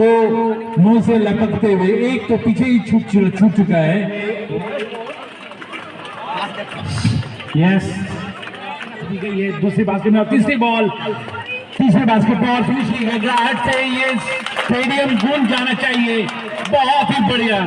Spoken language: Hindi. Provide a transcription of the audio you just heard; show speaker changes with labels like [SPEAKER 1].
[SPEAKER 1] को मुँह से लपकते हुए एक तो पीछे ही छूट चुका है। यस ये दूसरी बास्केट में तीसरी बॉल तीसरे बास्केट पर फिनिशिंग है ग्राहट से ये स्टेडियम गूंज जाना चाहिए। बहुत ही बढ़िया।